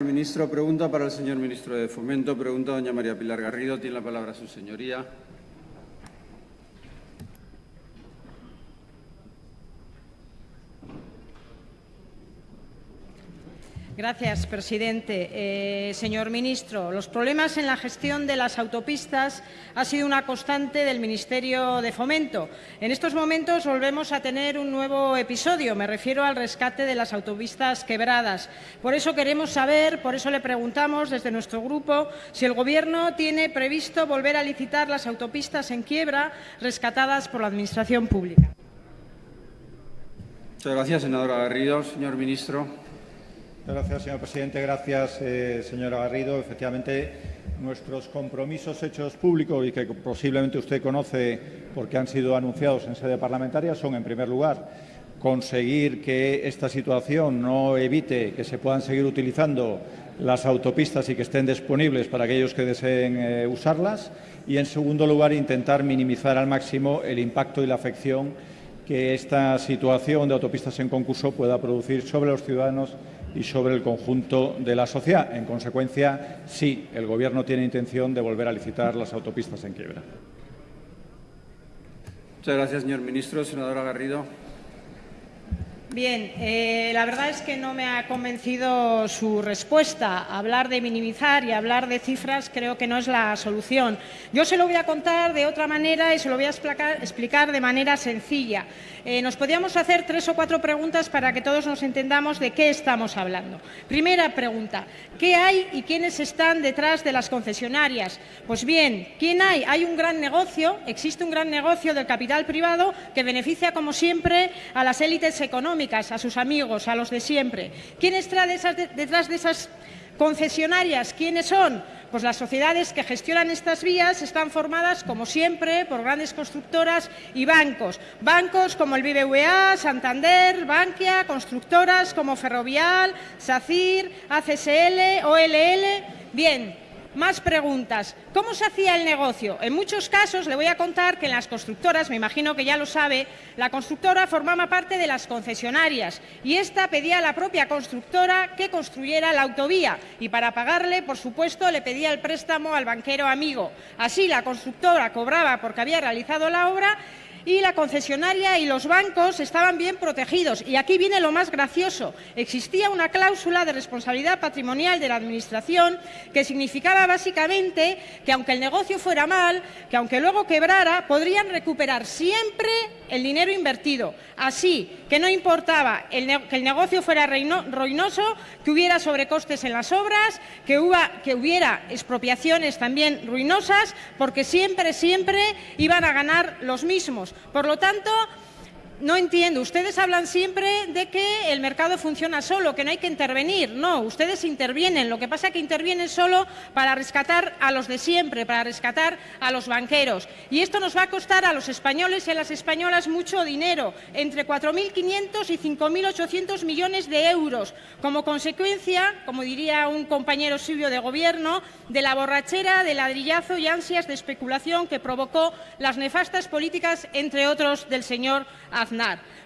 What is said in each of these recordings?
Ministro, pregunta para el señor ministro de Fomento. Pregunta doña María Pilar Garrido. Tiene la palabra su señoría. Gracias, presidente. Eh, señor ministro, los problemas en la gestión de las autopistas ha sido una constante del Ministerio de Fomento. En estos momentos volvemos a tener un nuevo episodio. Me refiero al rescate de las autopistas quebradas. Por eso queremos saber, por eso le preguntamos desde nuestro grupo, si el Gobierno tiene previsto volver a licitar las autopistas en quiebra rescatadas por la Administración pública. Muchas gracias, senadora Garrido. Señor ministro. Gracias, señor presidente. Gracias, eh, señora Garrido. Efectivamente, nuestros compromisos hechos públicos y que posiblemente usted conoce porque han sido anunciados en sede parlamentaria son, en primer lugar, conseguir que esta situación no evite que se puedan seguir utilizando las autopistas y que estén disponibles para aquellos que deseen eh, usarlas y, en segundo lugar, intentar minimizar al máximo el impacto y la afección que esta situación de autopistas en concurso pueda producir sobre los ciudadanos y sobre el conjunto de la sociedad. En consecuencia, sí, el Gobierno tiene intención de volver a licitar las autopistas en quiebra. Muchas gracias, señor ministro. Senadora Garrido. Bien, eh, la verdad es que no me ha convencido su respuesta. Hablar de minimizar y hablar de cifras creo que no es la solución. Yo se lo voy a contar de otra manera y se lo voy a explicar, de manera sencilla. Eh, nos podríamos hacer tres o cuatro preguntas para que todos nos entendamos de qué estamos hablando. Primera pregunta, ¿qué hay y quiénes están detrás de las concesionarias? Pues bien, ¿quién hay? Hay un gran negocio, existe un gran negocio del capital privado que beneficia, como siempre, a las élites económicas a sus amigos, a los de siempre. ¿Quién está detrás de esas concesionarias? ¿Quiénes son? Pues las sociedades que gestionan estas vías están formadas, como siempre, por grandes constructoras y bancos. Bancos como el BBVA, Santander, Bankia, constructoras como Ferrovial, SACIR, ACSL, OLL. Bien, más preguntas. ¿Cómo se hacía el negocio? En muchos casos le voy a contar que en las constructoras, me imagino que ya lo sabe, la constructora formaba parte de las concesionarias y esta pedía a la propia constructora que construyera la autovía y para pagarle, por supuesto, le pedía el préstamo al banquero amigo. Así la constructora cobraba porque había realizado la obra y la concesionaria y los bancos estaban bien protegidos. Y aquí viene lo más gracioso. Existía una cláusula de responsabilidad patrimonial de la Administración que significaba básicamente que aunque el negocio fuera mal, que aunque luego quebrara, podrían recuperar siempre el dinero invertido. Así que no importaba que el negocio fuera ruinoso, que hubiera sobrecostes en las obras, que, hubiera expropiaciones también ruinosas, porque siempre, siempre iban a ganar los mismos. Por lo tanto, no entiendo. Ustedes hablan siempre de que el mercado funciona solo, que no hay que intervenir. No, ustedes intervienen. Lo que pasa es que intervienen solo para rescatar a los de siempre, para rescatar a los banqueros. Y esto nos va a costar a los españoles y a las españolas mucho dinero, entre 4.500 y 5.800 millones de euros, como consecuencia, como diría un compañero suyo de Gobierno, de la borrachera, de ladrillazo y ansias de especulación que provocó las nefastas políticas, entre otros, del señor.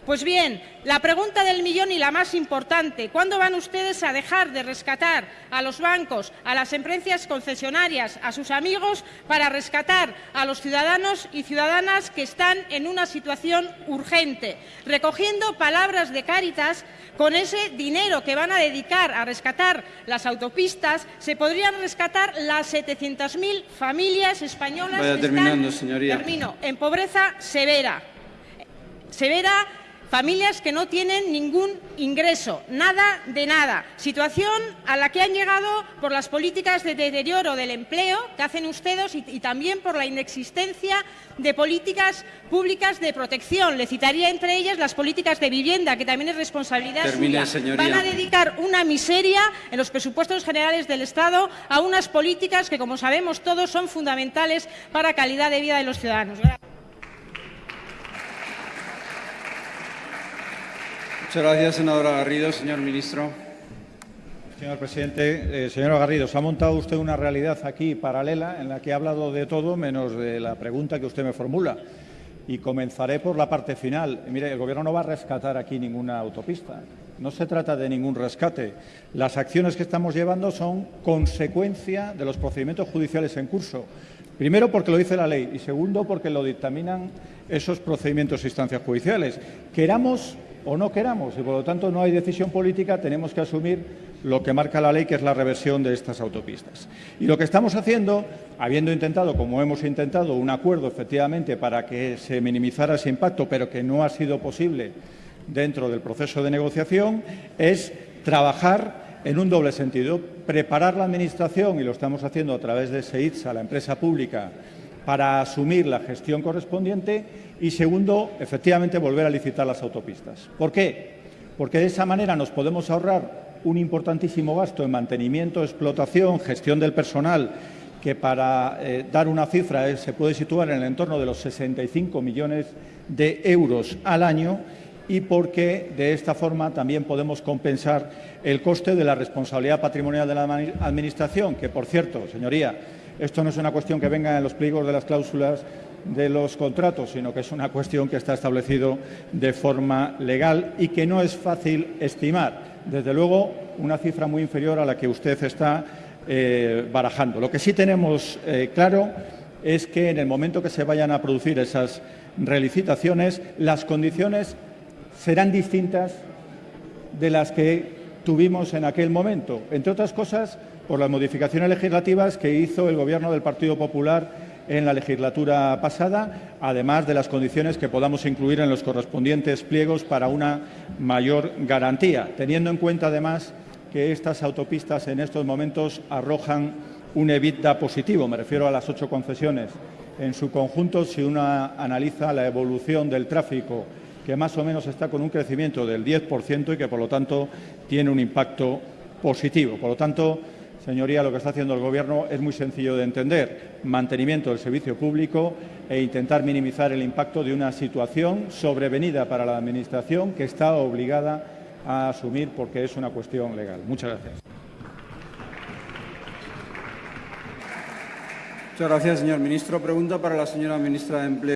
Pues bien, la pregunta del millón y la más importante, ¿cuándo van ustedes a dejar de rescatar a los bancos, a las empresas concesionarias, a sus amigos, para rescatar a los ciudadanos y ciudadanas que están en una situación urgente? Recogiendo palabras de Cáritas, con ese dinero que van a dedicar a rescatar las autopistas, se podrían rescatar las 700.000 familias españolas que están en pobreza severa severa familias que no tienen ningún ingreso, nada de nada. Situación a la que han llegado por las políticas de deterioro del empleo que hacen ustedes y, también por la inexistencia de políticas públicas de protección. Le citaría entre ellas las políticas de vivienda, que también es responsabilidad suya. Van a dedicar una miseria en los presupuestos generales del Estado a unas políticas que, como sabemos todos, son fundamentales para la calidad de vida de los ciudadanos. Muchas gracias, senadora Garrido. Señor ministro. Señor presidente, eh, señora Garrido, se ha montado usted una realidad aquí paralela en la que ha hablado de todo menos de la pregunta que usted me formula. Y comenzaré por la parte final. Mire, el Gobierno no va a rescatar aquí ninguna autopista. No se trata de ningún rescate. Las acciones que estamos llevando son consecuencia de los procedimientos judiciales en curso. Primero, porque lo dice la ley y segundo, porque lo dictaminan esos procedimientos e instancias judiciales. Queramos o no queramos y, por lo tanto, no hay decisión política, tenemos que asumir lo que marca la ley, que es la reversión de estas autopistas. Y lo que estamos haciendo, habiendo intentado, como hemos intentado, un acuerdo efectivamente para que se minimizara ese impacto, pero que no ha sido posible dentro del proceso de negociación, es trabajar en un doble sentido. Preparar la Administración, y lo estamos haciendo a través de SEITSA, la empresa pública, para asumir la gestión correspondiente y, segundo, efectivamente, volver a licitar las autopistas. ¿Por qué? Porque de esa manera nos podemos ahorrar un importantísimo gasto en mantenimiento, explotación, gestión del personal, que para eh, dar una cifra eh, se puede situar en el entorno de los 65 millones de euros al año y porque de esta forma también podemos compensar el coste de la responsabilidad patrimonial de la Administración, que, por cierto, señoría, esto no es una cuestión que venga en los pliegos de las cláusulas de los contratos, sino que es una cuestión que está establecido de forma legal y que no es fácil estimar. Desde luego, una cifra muy inferior a la que usted está eh, barajando. Lo que sí tenemos eh, claro es que en el momento que se vayan a producir esas relicitaciones, las condiciones serán distintas de las que tuvimos en aquel momento, entre otras cosas por las modificaciones legislativas que hizo el Gobierno del Partido Popular en la legislatura pasada, además de las condiciones que podamos incluir en los correspondientes pliegos para una mayor garantía, teniendo en cuenta además que estas autopistas en estos momentos arrojan un EBITDA positivo, me refiero a las ocho concesiones. En su conjunto, si uno analiza la evolución del tráfico, que más o menos está con un crecimiento del 10% y que, por lo tanto, tiene un impacto positivo. Por lo tanto, Señoría, lo que está haciendo el Gobierno es muy sencillo de entender. Mantenimiento del servicio público e intentar minimizar el impacto de una situación sobrevenida para la Administración que está obligada a asumir porque es una cuestión legal. Muchas gracias. Muchas gracias, señor ministro. Pregunta para la señora ministra de Empleo.